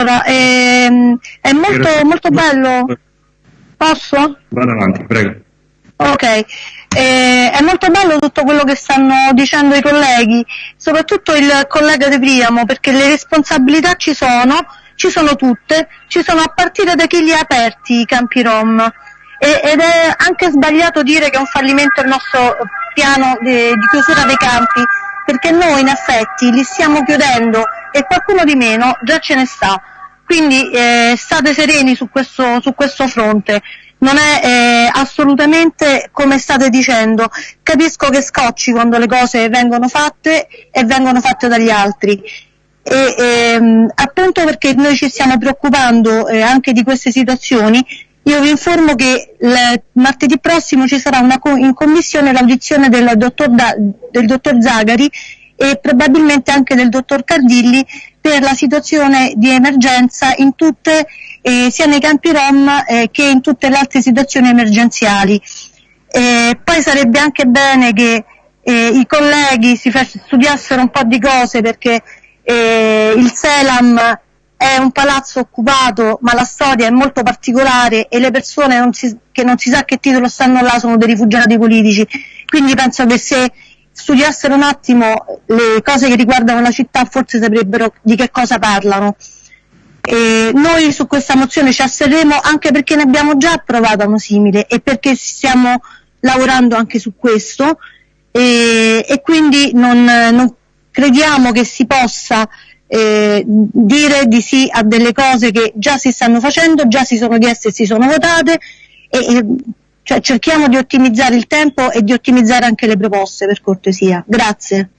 Allora, ehm, è molto, molto bello. Posso? Vado avanti, prego. Ok, eh, è molto bello tutto quello che stanno dicendo i colleghi, soprattutto il collega De Priamo, perché le responsabilità ci sono, ci sono tutte, ci sono a partire da chi li ha aperti i campi Rom. E, ed è anche sbagliato dire che è un fallimento il nostro piano di, di chiusura dei campi, perché noi in effetti li stiamo chiudendo e qualcuno di meno già ce ne sta. Quindi eh, state sereni su questo, su questo fronte non è eh, assolutamente come state dicendo. Capisco che scocci quando le cose vengono fatte e vengono fatte dagli altri. E, ehm, appunto perché noi ci stiamo preoccupando eh, anche di queste situazioni, io vi informo che il martedì prossimo ci sarà una, in commissione l'audizione del del dottor Zagari e probabilmente anche del dottor Cardilli per la situazione di emergenza tutte, eh, sia nei campi Rom eh, che in tutte le altre situazioni emergenziali. Eh, poi sarebbe anche bene che eh, i colleghi si studiassero un po' di cose perché eh, il Selam è un palazzo occupato ma la storia è molto particolare e le persone non si, che non si sa che titolo stanno là sono dei rifugiati politici. Quindi penso che se studiassero un attimo le cose che riguardano la città forse saprebbero di che cosa parlano. E noi su questa mozione ci asserremo anche perché ne abbiamo già approvata uno simile e perché stiamo lavorando anche su questo e, e quindi non, non, crediamo che si possa eh, dire di sì a delle cose che già si stanno facendo, già si sono chieste e si sono votate e, e cioè cerchiamo di ottimizzare il tempo e di ottimizzare anche le proposte per cortesia. Grazie.